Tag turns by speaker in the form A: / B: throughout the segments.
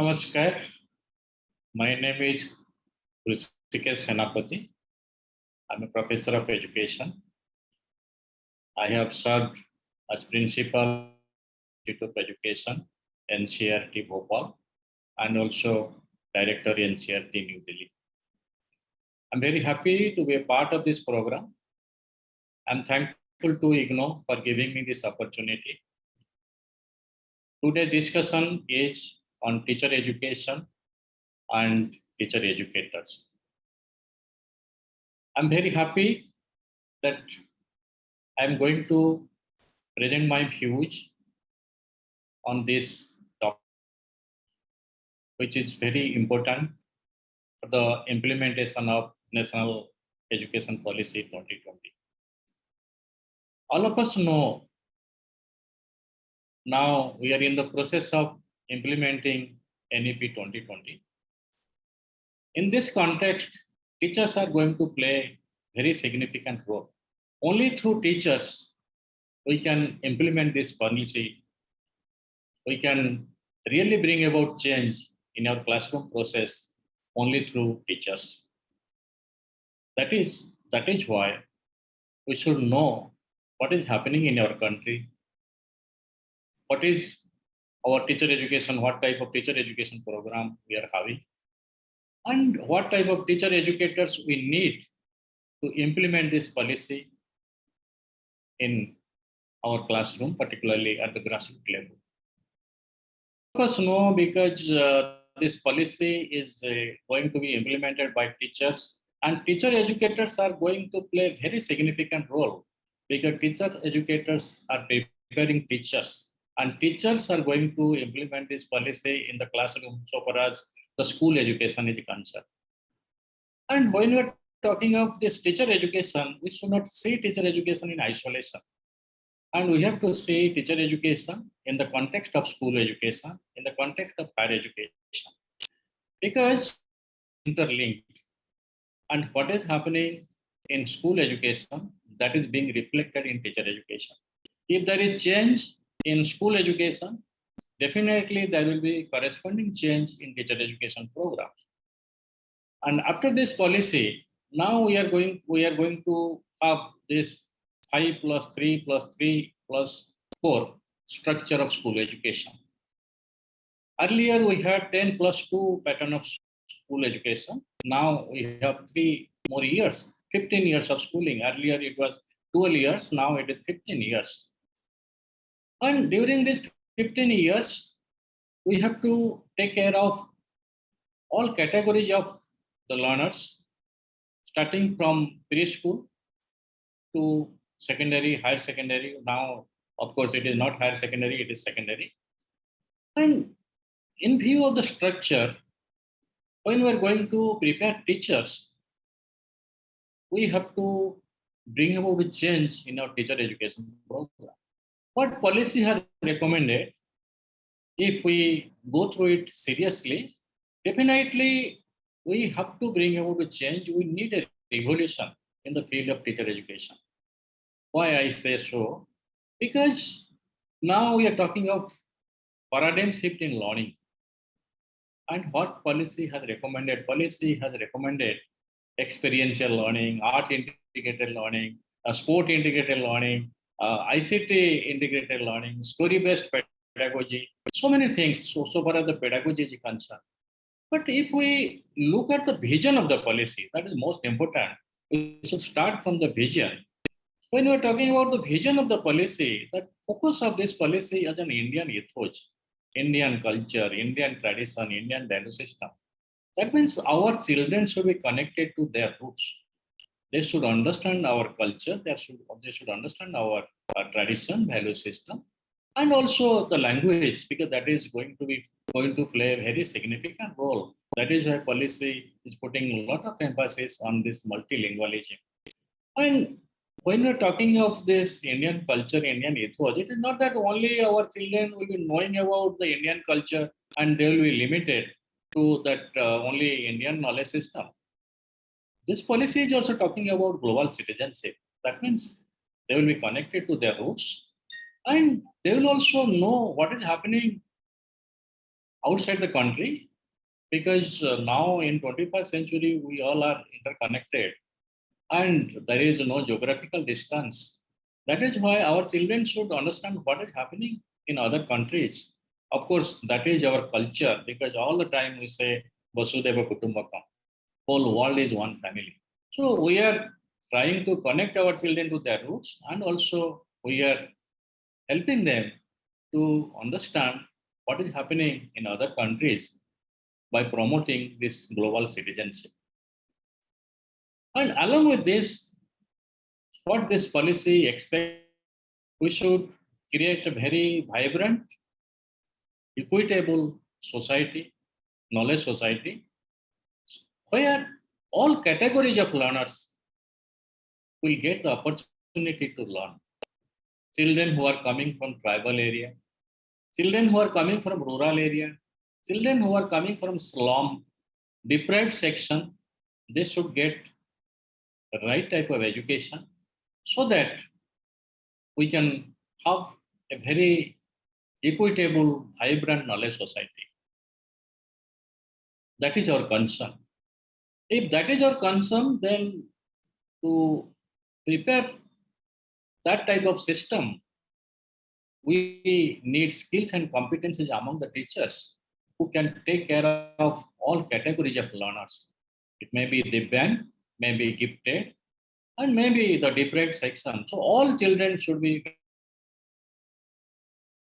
A: Namaskar. My name is Hrishikesh Senapati. I'm a professor of education. I have served as principal Institute of Education, NCERT Bhopal, and also director NCERT New Delhi. I'm very happy to be a part of this program. I'm thankful to IGNOU for giving me this opportunity. Today's discussion is on teacher education and teacher educators. I'm very happy that I'm going to present my views on this topic, which is very important for the implementation of National Education Policy 2020. All of us know now we are in the process of implementing NEP 2020. In this context, teachers are going to play very significant role. Only through teachers, we can implement this policy. We can really bring about change in our classroom process only through teachers. That is, that is why we should know what is happening in our country, what is our teacher education, what type of teacher education program we are having, and what type of teacher educators we need to implement this policy in our classroom, particularly at the grassroots level. Of no, because uh, this policy is uh, going to be implemented by teachers and teacher educators are going to play a very significant role because teacher educators are preparing teachers and teachers are going to implement this policy in the classroom so far as the school education is concerned. And when we're talking of this teacher education, we should not see teacher education in isolation. And we have to see teacher education in the context of school education, in the context of higher education. Because interlinked. And what is happening in school education, that is being reflected in teacher education. If there is change in school education, definitely there will be corresponding change in teacher education programs. And after this policy, now we are going we are going to have this 5 plus 3 plus 3 plus 4 structure of school education. Earlier we had 10 plus 2 pattern of school education. Now we have three more years, 15 years of schooling. Earlier it was 12 years, now it is 15 years. And during these 15 years, we have to take care of all categories of the learners, starting from preschool to secondary, higher secondary. Now, of course, it is not higher secondary, it is secondary. And in view of the structure, when we're going to prepare teachers, we have to bring about a change in our teacher education program what policy has recommended, if we go through it seriously, definitely we have to bring about a change. We need a revolution in the field of teacher education. Why I say so? Because now we are talking of paradigm shift in learning. And what policy has recommended? Policy has recommended experiential learning, art integrated learning, uh, a sport integrated learning, uh, ICT integrated learning, story-based pedagogy, so many things so, so far as the pedagogy is concerned. But if we look at the vision of the policy, that is most important. We should start from the vision. When we're talking about the vision of the policy, the focus of this policy is an Indian ethos, Indian culture, Indian tradition, Indian value system. That means our children should be connected to their roots they should understand our culture, they should, they should understand our, our tradition, value system, and also the language, because that is going to be going to play a very significant role. That is why policy is putting a lot of emphasis on this multilingualism. And when we're talking of this Indian culture, Indian ethos, it is not that only our children will be knowing about the Indian culture and they will be limited to that uh, only Indian knowledge system. This policy is also talking about global citizenship. That means they will be connected to their roots and they will also know what is happening outside the country because uh, now in 21st century we all are interconnected and there is no geographical distance. That is why our children should understand what is happening in other countries. Of course that is our culture because all the time we say vasudeva kutumbakam whole world is one family so we are trying to connect our children to their roots and also we are helping them to understand what is happening in other countries by promoting this global citizenship. And along with this, what this policy expects, we should create a very vibrant, equitable society, knowledge society, where all categories of learners will get the opportunity to learn. Children who are coming from tribal area, children who are coming from rural area, children who are coming from slum, deprived section, they should get the right type of education so that we can have a very equitable, vibrant knowledge society. That is our concern. If that is our concern, then to prepare that type of system, we need skills and competencies among the teachers who can take care of all categories of learners. It may be the bank, may be gifted, and maybe the deprived section. So all children should be.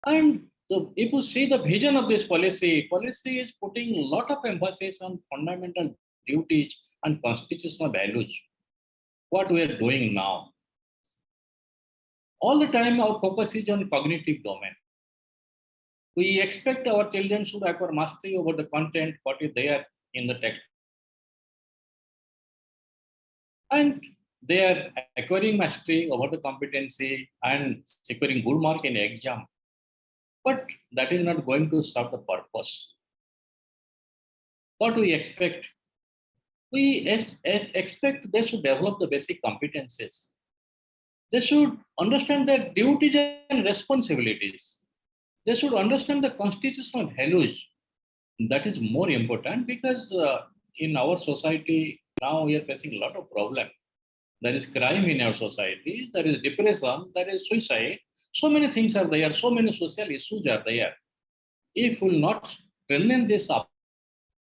A: And if you see the vision of this policy, policy is putting a lot of emphasis on fundamental duties and constitutional values. What we are doing now. All the time our focus is on cognitive domain. We expect our children should acquire mastery over the content, what is there in the text. And they are acquiring mastery over the competency and securing good mark in exam. But that is not going to serve the purpose. What we expect? We ex expect they should develop the basic competencies. They should understand their duties and responsibilities. They should understand the constitutional values. That is more important because uh, in our society now we are facing a lot of problems there is crime in our society, there is depression, there is suicide. So many things are there, so many social issues are there. If we will not strengthen this up,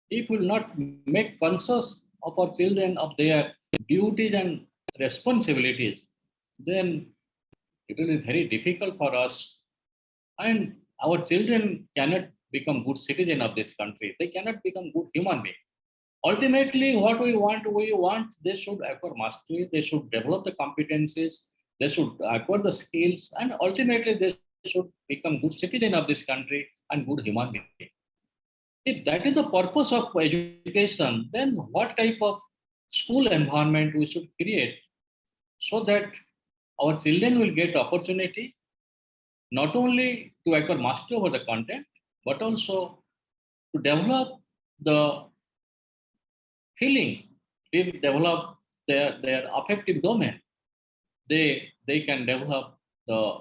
A: if we will not make conscious of our children of their duties and responsibilities, then it will be very difficult for us. And our children cannot become good citizen of this country. They cannot become good human beings. Ultimately, what we want, we want they should acquire mastery, they should develop the competencies, they should acquire the skills, and ultimately they should become good citizen of this country and good human being. If that is the purpose of education, then what type of school environment we should create so that our children will get opportunity not only to acquire mastery over the content, but also to develop the feelings, they develop their, their affective domain. They, they can develop the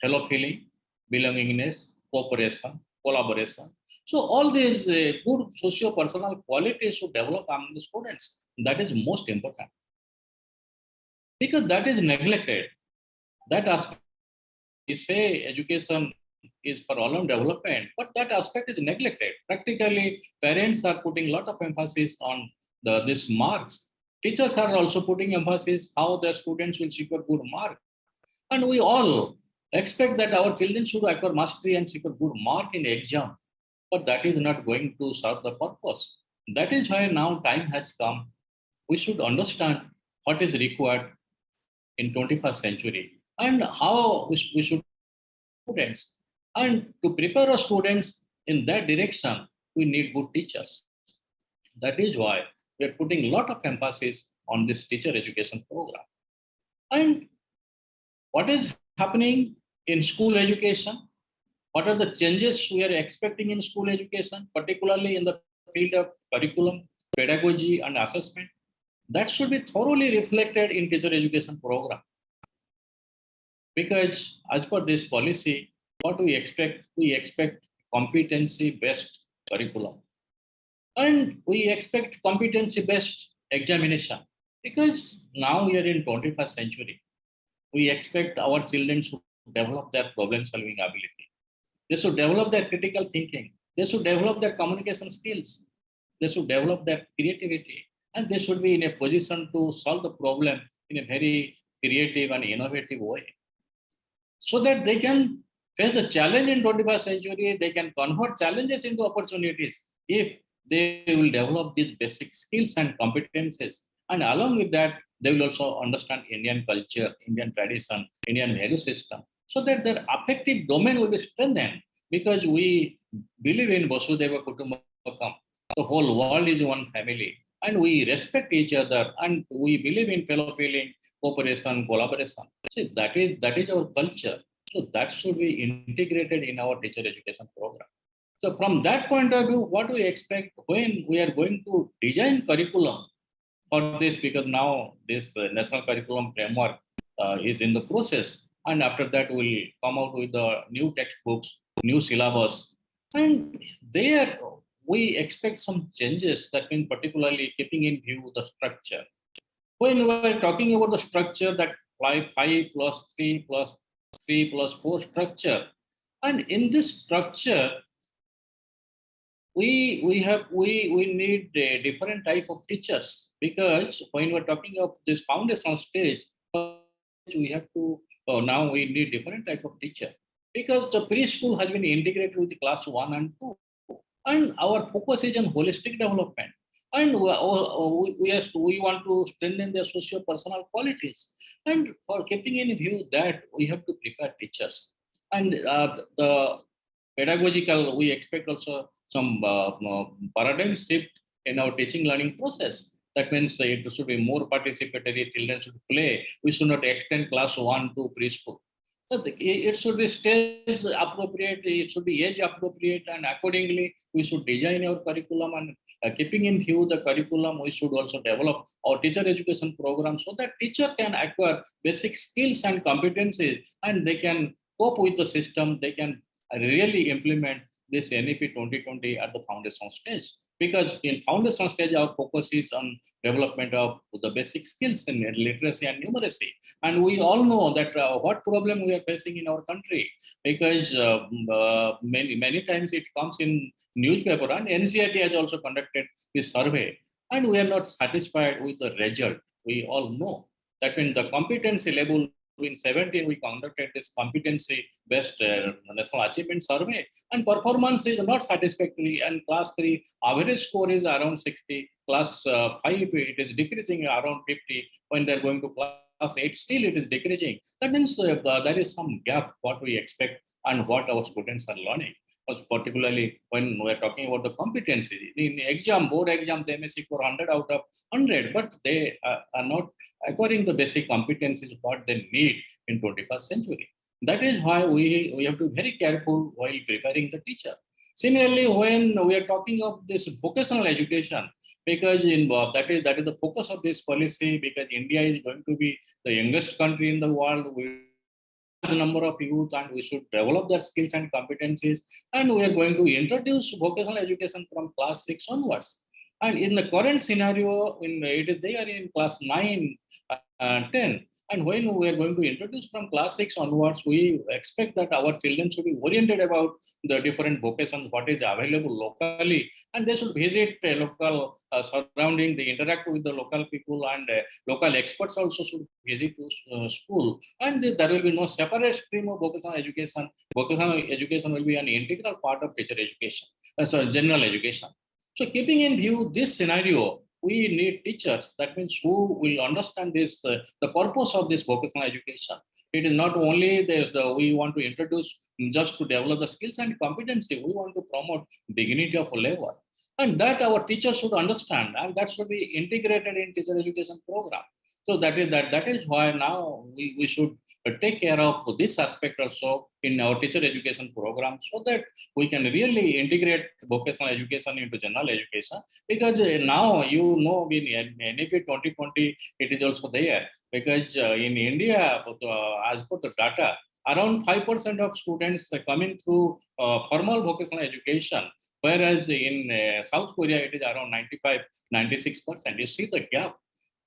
A: fellow feeling, belongingness, cooperation, collaboration. So all these uh, good socio-personal qualities should develop among the students. That is most important. Because that is neglected. That aspect, we say education is for all development, but that aspect is neglected. Practically, parents are putting a lot of emphasis on the this marks. Teachers are also putting emphasis how their students will secure good mark. And we all expect that our children should acquire mastery and secure good mark in exam. But that is not going to serve the purpose. That is why now time has come. We should understand what is required in 21st century and how we, should students. And to prepare our students in that direction, we need good teachers. That is why we are putting a lot of emphasis on this teacher education program. And what is happening in school education? What are the changes we are expecting in school education, particularly in the field of curriculum, pedagogy, and assessment? That should be thoroughly reflected in teacher education program. Because as per this policy, what we expect, we expect competency-based curriculum. And we expect competency-based examination because now we are in 21st century. We expect our children to develop their problem-solving ability. They should develop their critical thinking. They should develop their communication skills. They should develop their creativity. And they should be in a position to solve the problem in a very creative and innovative way. So that they can face the challenge in 21st century, they can convert challenges into opportunities if they will develop these basic skills and competences. And along with that, they will also understand Indian culture, Indian tradition, Indian value system, so that their affective domain will be strengthened because we believe in Vasudeva Kutumbakam. The whole world is one family and we respect each other and we believe in fellow feeling, cooperation, collaboration. That is that is our culture. So that should be integrated in our teacher education program. So from that point of view, what do we expect when we are going to design curriculum for this, because now this uh, national curriculum framework uh, is in the process. And after that, we'll come out with the new textbooks, new syllabus. And there we expect some changes that mean particularly keeping in view the structure. When we're talking about the structure that 5, 5 plus 3 plus 3 plus 4 structure, and in this structure, we we have we we need a different type of teachers because when we're talking of this foundation stage we have to oh, now we need different type of teacher. Because the preschool has been integrated with class one and two and our focus is on holistic development. And we, we, we, want to strengthen their socio-personal qualities. And for keeping in view that we have to prepare teachers. And uh, the pedagogical we expect also some uh, paradigm shift in our teaching learning process. That means it should be more participatory, children should play. We should not extend class one to preschool. It should be stage appropriate, it should be age appropriate, and accordingly, we should design our curriculum and uh, keeping in view the curriculum, we should also develop our teacher education program so that teacher can acquire basic skills and competencies and they can cope with the system, they can really implement this NEP 2020 at the foundation stage. Because in foundation stage, our focus is on development of the basic skills in literacy and numeracy. And we all know that uh, what problem we are facing in our country, because uh, uh, many, many times it comes in newspaper and NCERT has also conducted this survey. And we are not satisfied with the result. We all know that when the competency level in 17, we conducted this competency-based uh, national achievement survey, and performance is not satisfactory. And class three average score is around 60. Class uh, five it is decreasing around 50. When they're going to class eight, still it is decreasing. That means uh, there is some gap what we expect and what our students are learning particularly when we're talking about the competency. In exam, board exam, they may score 100 out of 100, but they are, are not acquiring the basic competencies what they need in 21st century. That is why we, we have to be very careful while preparing the teacher. Similarly, when we are talking of this vocational education, because in uh, that is that is the focus of this policy, because India is going to be the youngest country in the world. We number of youth and we should develop their skills and competencies. And we are going to introduce vocational education from class 6 onwards. And in the current scenario in they are in class 9 and uh, 10 and when we are going to introduce from class 6 onwards, we expect that our children should be oriented about the different vocations, what is available locally, and they should visit a local uh, surrounding, they interact with the local people and uh, local experts also should visit to uh, school. And there will be no separate stream of vocational education. Vocational education will be an integral part of teacher education, uh, sorry, general education. So keeping in view this scenario, we need teachers. That means who will understand this, uh, the purpose of this vocational education. It is not only there's the we want to introduce just to develop the skills and competency. We want to promote dignity of labor, and that our teachers should understand, and that should be integrated in teacher education program. So that is that that is why now we, we should take care of this aspect also in our teacher education program so that we can really integrate vocational education into general education because uh, now you know in NEP 2020 it is also there because uh, in India uh, as per the data around 5% of students are coming through formal vocational education Whereas in South Korea, it is around 95, 96%. You see the gap.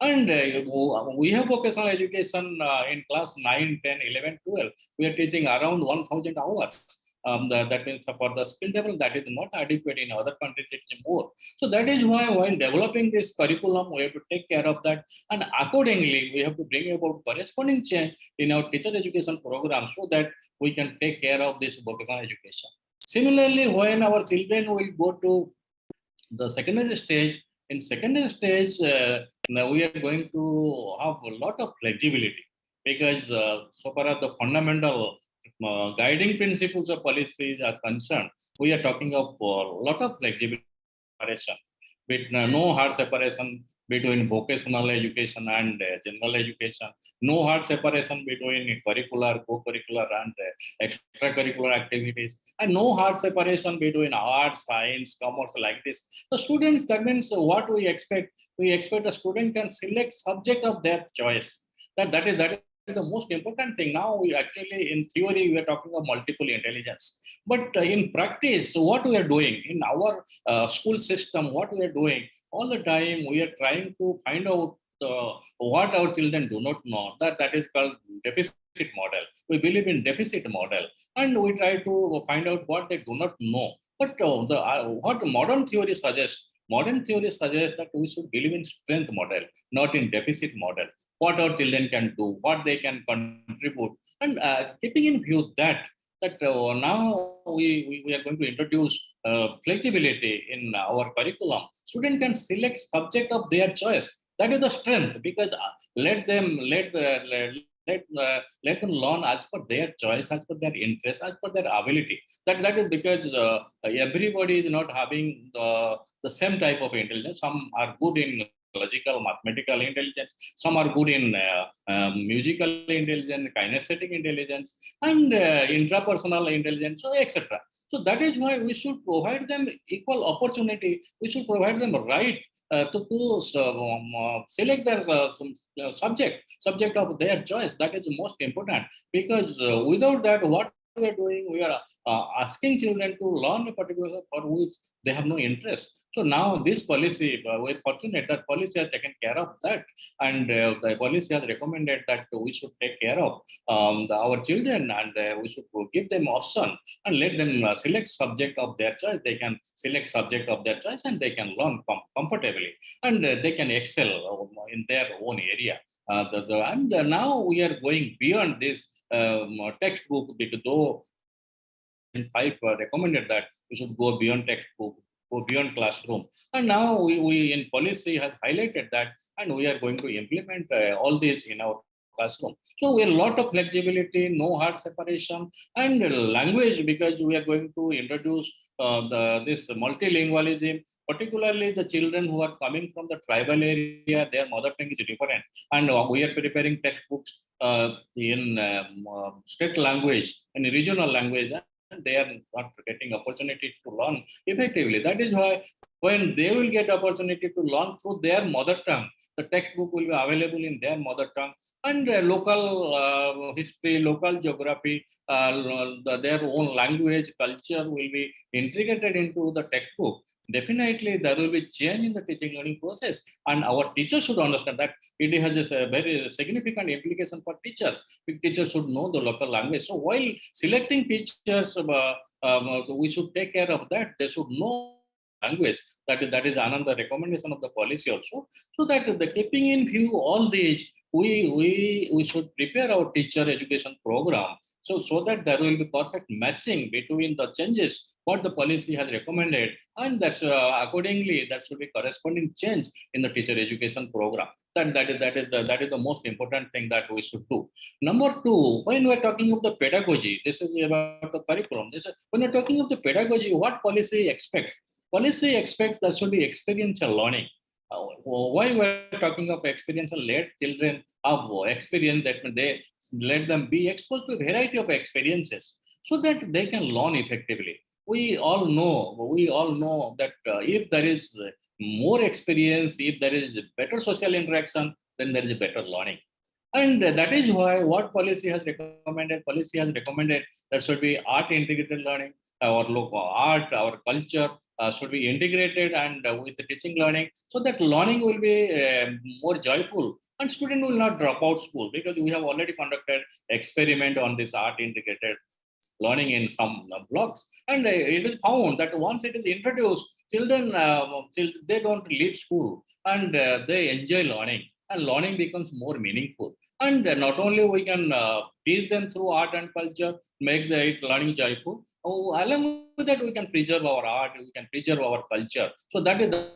A: And uh, we have vocational education uh, in class 9, 10, 11, 12. We are teaching around 1,000 hours. Um, the, that means for the skill level that is not adequate in other countries it is more so that is why while developing this curriculum we have to take care of that and accordingly we have to bring about corresponding change in our teacher education program so that we can take care of this vocational education similarly when our children will go to the secondary stage in secondary stage uh, now we are going to have a lot of flexibility because uh, so far as the fundamental uh, guiding principles of policies are concerned, we are talking of a lot of flexibility separation, with uh, no hard separation between vocational education and uh, general education, no hard separation between curricular, co-curricular and uh, extracurricular activities, and no hard separation between art, science, commerce like this. The students, that means what we expect, we expect the student can select subject of their choice. That, that is that the most important thing. Now we actually in theory we are talking of multiple intelligence. But uh, in practice what we are doing in our uh, school system what we are doing all the time we are trying to find out uh, what our children do not know. That that is called deficit model. We believe in deficit model. And we try to find out what they do not know. But uh, the uh, what modern theory suggests modern theory suggests that we should believe in strength model not in deficit model what our children can do, what they can contribute, and uh, keeping in view that that uh, now we, we, we, are going to introduce uh, flexibility in our curriculum. Student can select subject of their choice. That is the strength because uh, let them let uh, let let, uh, let them learn as per their choice, as per their interest, as per their ability. That that is because uh, everybody is not having the the same type of intelligence. Some are good in logical, mathematical intelligence. Some are good in uh, um, musical intelligence, kinesthetic intelligence, and uh, intrapersonal intelligence, so etc. So that is why we should provide them equal opportunity. We should provide them right uh, to, to um, uh, select their uh, some, uh, subject, subject of their choice. That is most important because without that, what we are doing, we are asking children to learn a particular for which they have no interest. So now this policy, uh, we're fortunate that policy has taken care of that. And uh, the policy has recommended that we should take care of um, the, our children and uh, we should give them option and let them uh, select subject of their choice. They can select subject of their choice and they can learn com comfortably and uh, they can excel uh, in their own area. The, the, and now we are going beyond this um, textbook because though in five recommended that we should go beyond textbook go beyond classroom. And now we, we in policy has highlighted that, and we are going to implement uh, all these in our classroom. So we have a lot of flexibility, no hard separation, and language because we are going to introduce uh, the, this multilingualism, particularly the children who are coming from the tribal area, their mother tongue is different. And uh, we are preparing textbooks uh, in um, uh, state language and regional language they are not getting opportunity to learn effectively. That is why when they will get opportunity to learn through their mother tongue, the textbook will be available in their mother tongue and uh, local uh, history, local geography, uh, their own language, culture will be integrated into the textbook definitely there will be change in the teaching learning process. And our teachers should understand that it has a very significant implication for teachers. Teachers should know the local language. So while selecting teachers uh, um, we should take care of that. They should know language. That is that is another recommendation of the policy also. So that the keeping in view all these we we we should prepare our teacher education program. So, so that there will be perfect matching between the changes, what the policy has recommended, and that's uh, accordingly, that should be corresponding change in the teacher education program. That, that, is, that, is the, that is the most important thing that we should do. Number two, when we're talking of the pedagogy, this is about the curriculum. This is, when we're talking of the pedagogy, what policy expects? Policy expects that should be experiential learning. Uh, why we're talking of experiential let children have experience that they let them be exposed to a variety of experiences so that they can learn effectively we all know we all know that uh, if there is more experience if there is better social interaction then there is better learning. And that is why what policy has recommended policy has recommended that should be art integrated learning our local art our culture uh, should be integrated and uh, with the teaching learning so that learning will be um more joyful and student will not drop out school because we have already conducted experiment on this art integrated learning in some uh, blocks. And uh, it is found that once it is introduced children uh, chil- they don't leave school and uh, they enjoy learning. And learning becomes more meaningful. And uh, not only we can uh, teach them through art and culture make the learning joyful oh, along with that we can preserve our art we can preserve our culture. So that is the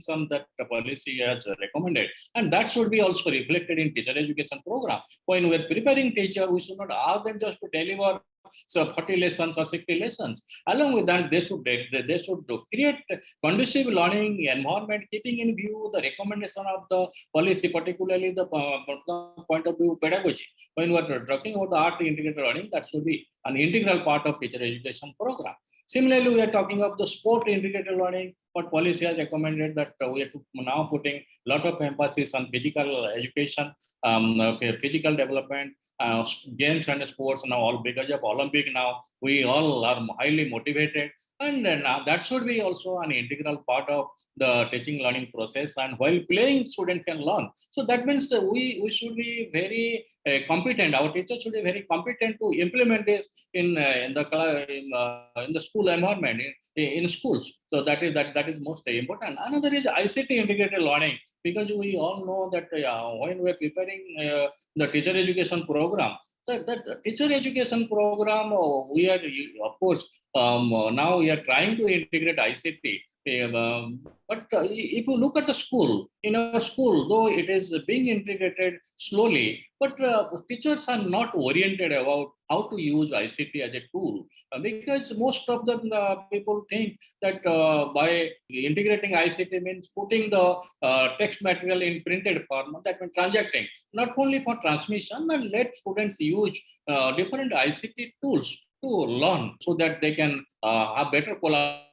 A: some that the policy has recommended. And that should be also reflected in teacher education program. When we're preparing teacher we should not ask them just to deliver so 40 lessons or 60 lessons. Along with that they should they, should create conducive learning environment keeping in view the recommendation of the policy particularly the uh, point of view pedagogy. When we're talking about the art integrated learning that should be an integral part of teacher education program. Similarly we are talking of the sport integrated learning but policy has recommended that uh, we are now putting a lot of emphasis on physical education um, physical development uh, games and sports now all because of olympic now we all are highly motivated and uh, that should be also an integral part of the teaching learning process and while playing student can learn. So that means that we we should be very uh, competent. Our teachers should be very competent to implement this in uh, in the in, uh, in the school environment in, in schools. So that is that that is most important. Another is ict integrated learning because we all know that uh, when we're preparing uh, the teacher education program that, that teacher education program we are of course um, uh, now we are trying to integrate ict um, but uh, if you look at the school in a school though it is being integrated slowly but uh, teachers are not oriented about how to use ict as a tool. Uh, because most of the people think that by integrating ict means putting the text material in printed form that means transacting not only for transmission and let students use different ict tools to learn so that they can uh, have better collaboration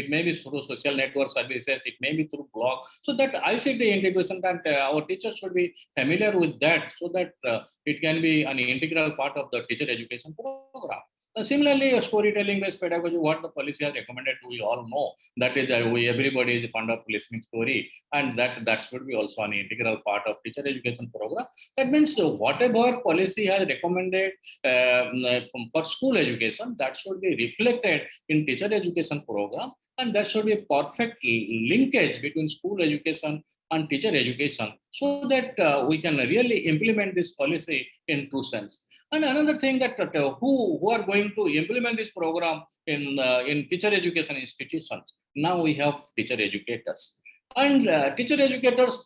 A: it may be through social network services it may be through blog. So that ict integration that uh, our teachers should be familiar with that so that uh, it can be an integral part of the teacher education program Uh, similarly uh, storytelling based pedagogy what the policy has recommended we all know that is uh, everybody is fond of listening story and that that should be also an integral part of teacher education program. That means uh, whatever policy has recommended um, uh, for school education that should be reflected in teacher education program and there should be perfect li- linkage between school education and teacher education so that uh, we can really implement this policy in true sense. And another thing that uh, who who are going to implement this program in uh, in teacher education institutions? Now we have teacher educators. And uh, teacher educators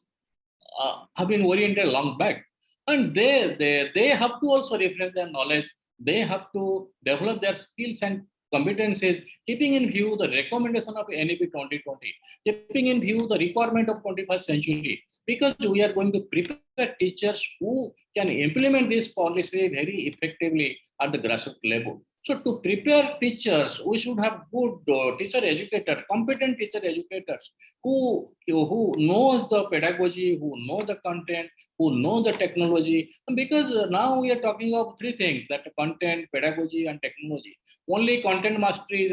A: uh, have been oriented long back. And they they they have to also refresh their knowledge. They have to develop their skills and competencies keeping in view the recommendation of NEP 2020 keeping in view the requirement of 21st century because we are going to prepare teachers who can implement this policy very effectively at the grassroots level so to prepare teachers we should have good uh, teacher educators, competent teacher educators who who knows the pedagogy who know the content who know the technology. Because uh, now we are talking of three things that content pedagogy and technology. Only content mastery is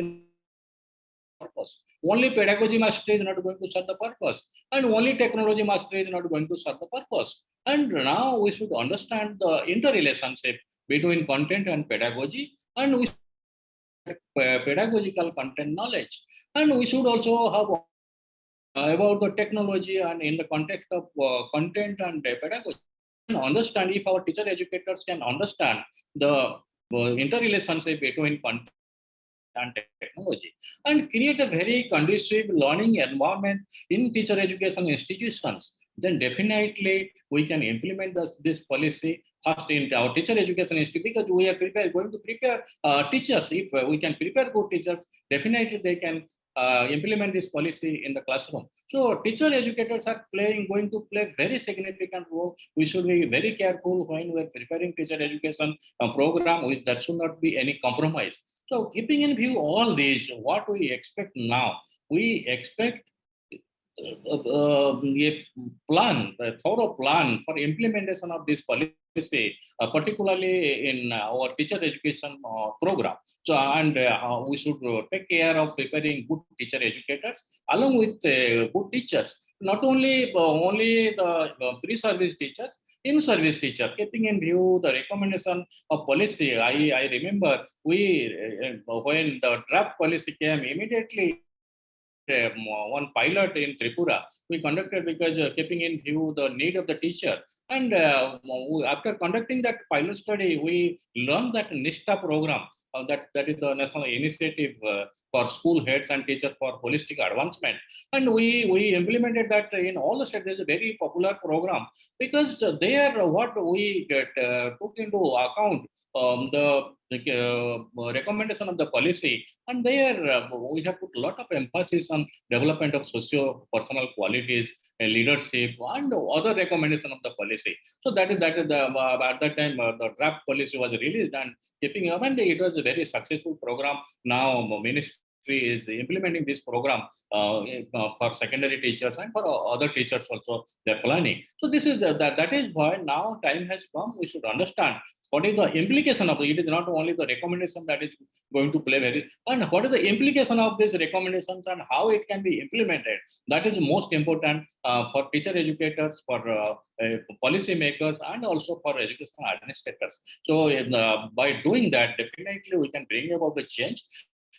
A: purpose. Only pedagogy mastery is not going to serve the purpose. And only technology mastery is not going to serve the purpose. And now we should understand the interrelationship between content and pedagogy and we pedagogical content knowledge. And we should also have uh, about the technology and in the context of uh, content and uh, pedagogy and understand if our teacher educators can understand the interrelationship between content and technology and create a very conducive learning environment in teacher education institutions. Then definitely we can implement this, this policy first in our teacher education institute because we are prepare, going to prepare uh, teachers if we can prepare good teachers definitely they can uh, implement this policy in the classroom. So teacher educators are playing, going to play very significant role. We should be very careful when we're preparing teacher education uh, program. We, should not be any compromise. So keeping in view all these, what we expect now, we expect a plan, a thorough plan for implementation of this policy, uh, particularly in our teacher education uh, program. So, and uh, we should uh, take care of preparing good teacher educators along with uh, good teachers. Not only uh, only the uh, pre-service teachers, in-service teacher, keeping in view the recommendation of policy. I, I remember we uh, when the draft policy came immediately one pilot in Tripura we conducted because uh, keeping in view the need of the teacher. And uh, we- after conducting that pilot study, we learned that NISHTHA program, uh, that, that is the national initiative uh, for school heads and teachers for holistic advancement. And we, we implemented that in all the states. A very popular program because uh, there what we get, uh, took into account um, the, the uh, recommendation of the policy and there uh, we have put a lot of emphasis on development of socio-personal qualities, uh, leadership, and other recommendation of the policy. So that is that is the uh, at that time uh, the draft policy was released and keeping up, and it was a very successful program. Now ministry is implementing this program uh, uh, for secondary teachers and for uh, other teachers also they're planning. So this is the, that that is why now time has come. We should understand what is the implication of it. It is not only the recommendation that is going to play very and what is the implication of these recommendations and how it can be implemented that is most important uh, for teacher educators for uh, uh, policy makers and also for educational administrators so uh, by doing that definitely we can bring about the change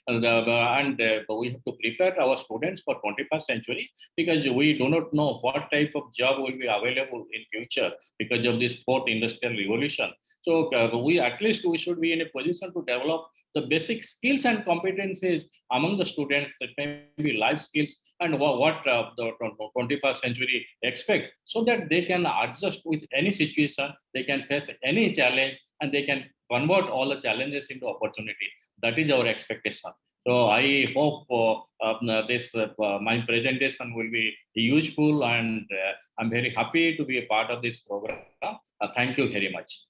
A: and, uh, and uh, we have to prepare our students for 21st century because we do not know what type of job will be available in future because of this fourth industrial revolution. So uh, we at least we should be in a position to develop the basic skills and competencies among the students. That may be life skills and what uh, the 21st century expects so that they can adjust with any situation they can face any challenge and they can convert all the challenges into opportunity that is our expectation. So i hope uh, uh, this uh, my presentation will be useful and uh, i'm very happy to be a part of this program. Uh, thank you very much